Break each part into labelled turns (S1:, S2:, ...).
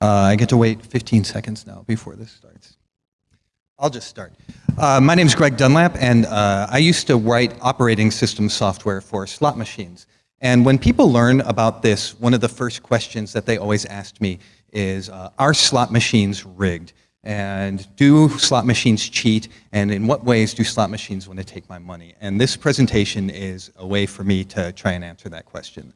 S1: Uh, I get to wait 15 seconds now before this starts. I'll just start. Uh, my name is Greg Dunlap, and uh, I used to write operating system software for slot machines. And when people learn about this, one of the first questions that they always asked me is, uh, are slot machines rigged? And do slot machines cheat? And in what ways do slot machines want to take my money? And this presentation is a way for me to try and answer that question.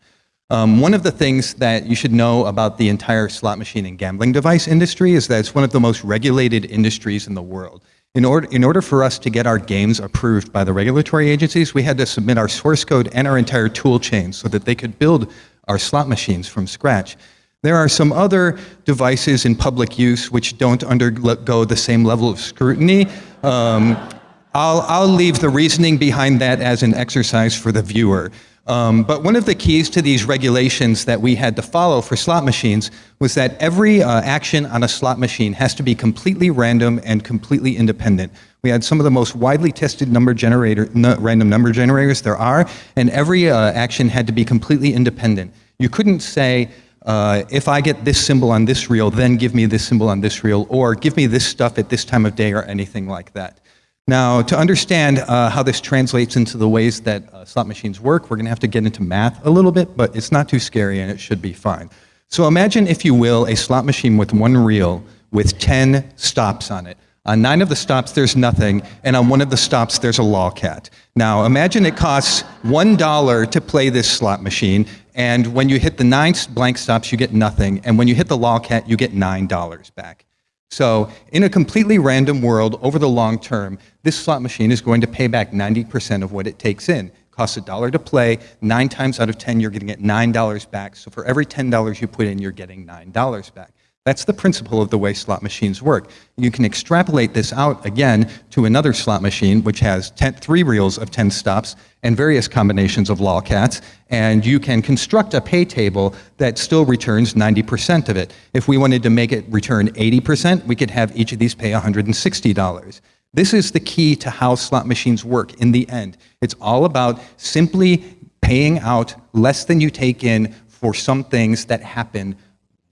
S1: Um, one of the things that you should know about the entire slot machine and gambling device industry is that it's one of the most regulated industries in the world. In order, in order for us to get our games approved by the regulatory agencies, we had to submit our source code and our entire tool chain so that they could build our slot machines from scratch. There are some other devices in public use which don't undergo the same level of scrutiny. Um, I'll, I'll leave the reasoning behind that as an exercise for the viewer. Um, but one of the keys to these regulations that we had to follow for slot machines was that every uh, action on a slot machine has to be completely random and completely independent. We had some of the most widely tested number generator, random number generators there are, and every uh, action had to be completely independent. You couldn't say, uh, if I get this symbol on this reel, then give me this symbol on this reel, or give me this stuff at this time of day, or anything like that. Now, to understand uh, how this translates into the ways that uh, slot machines work, we're going to have to get into math a little bit, but it's not too scary and it should be fine. So imagine, if you will, a slot machine with one reel with 10 stops on it. On nine of the stops, there's nothing, and on one of the stops, there's a lolcat. Now, imagine it costs $1 to play this slot machine, and when you hit the nine blank stops, you get nothing, and when you hit the lolcat, you get $9 back. So in a completely random world, over the long term, this slot machine is going to pay back 90% of what it takes in. It costs a dollar to play, nine times out of 10 you're to get $9 back. So for every $10 you put in, you're getting $9 back. That's the principle of the way slot machines work. You can extrapolate this out again to another slot machine which has ten, three reels of 10 stops and various combinations of lolcats, and you can construct a pay table that still returns 90% of it. If we wanted to make it return 80%, we could have each of these pay $160. This is the key to how slot machines work in the end. It's all about simply paying out less than you take in for some things that happen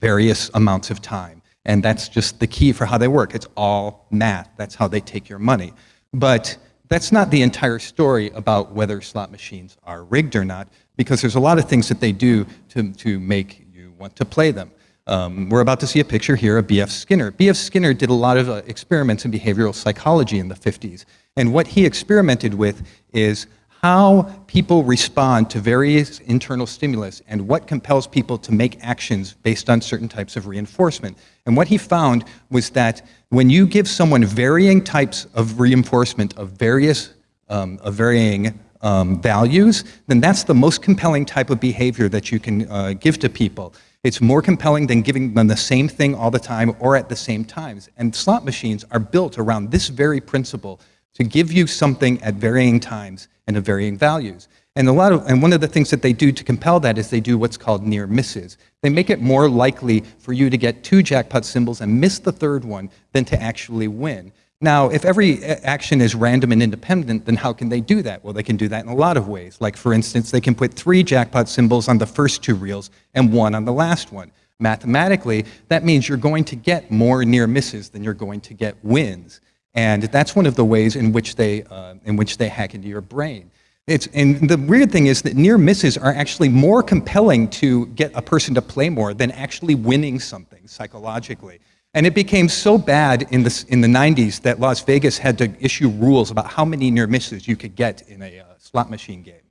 S1: various amounts of time. And that's just the key for how they work. It's all math. That's how they take your money. But that's not the entire story about whether slot machines are rigged or not, because there's a lot of things that they do to, to make you want to play them. Um, we're about to see a picture here of B.F. Skinner. B.F. Skinner did a lot of uh, experiments in behavioral psychology in the 50s. And what he experimented with is how people respond to various internal stimulus and what compels people to make actions based on certain types of reinforcement. And what he found was that when you give someone varying types of reinforcement of various, um, of varying um, values, then that's the most compelling type of behavior that you can uh, give to people. It's more compelling than giving them the same thing all the time or at the same times. And slot machines are built around this very principle to give you something at varying times and of varying values. And, a lot of, and one of the things that they do to compel that is they do what's called near misses. They make it more likely for you to get two jackpot symbols and miss the third one than to actually win. Now, if every action is random and independent, then how can they do that? Well, they can do that in a lot of ways. Like, for instance, they can put three jackpot symbols on the first two reels and one on the last one. Mathematically, that means you're going to get more near misses than you're going to get wins. And that's one of the ways in which they, uh, in which they hack into your brain. It's, and the weird thing is that near misses are actually more compelling to get a person to play more than actually winning something psychologically. And it became so bad in the, in the 90s that Las Vegas had to issue rules about how many near misses you could get in a uh, slot machine game.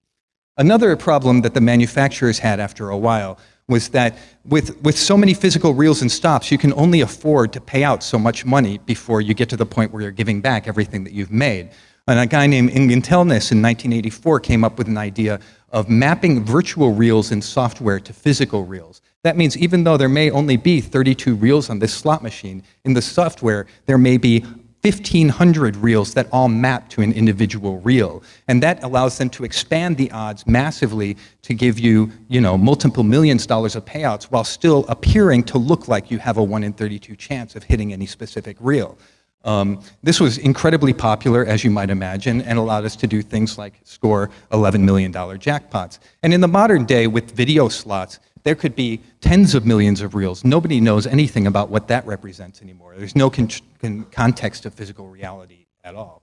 S1: Another problem that the manufacturers had after a while was that with, with so many physical reels and stops, you can only afford to pay out so much money before you get to the point where you're giving back everything that you've made. And a guy named Ingun Telnaes in 1984 came up with an idea of mapping virtual reels in software to physical reels. That means even though there may only be 32 reels on this slot machine, in the software there may be 1,500 reels that all map to an individual reel. And that allows them to expand the odds massively to give you, you know, multiple millions dollars of payouts while still appearing to look like you have a 1 in 32 chance of hitting any specific reel. Um, this was incredibly popular, as you might imagine, and allowed us to do things like score $11 million jackpots. And in the modern day, with video slots, there could be tens of millions of reels. Nobody knows anything about what that represents anymore. There's no con con context of physical reality at all.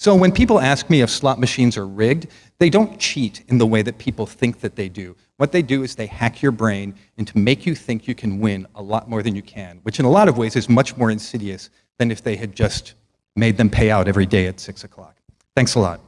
S1: So when people ask me if slot machines are rigged, they don't cheat in the way that people think that they do. What they do is they hack your brain and to make you think you can win a lot more than you can, which in a lot of ways is much more insidious than if they had just made them pay out every day at 6 o'clock. Thanks a lot.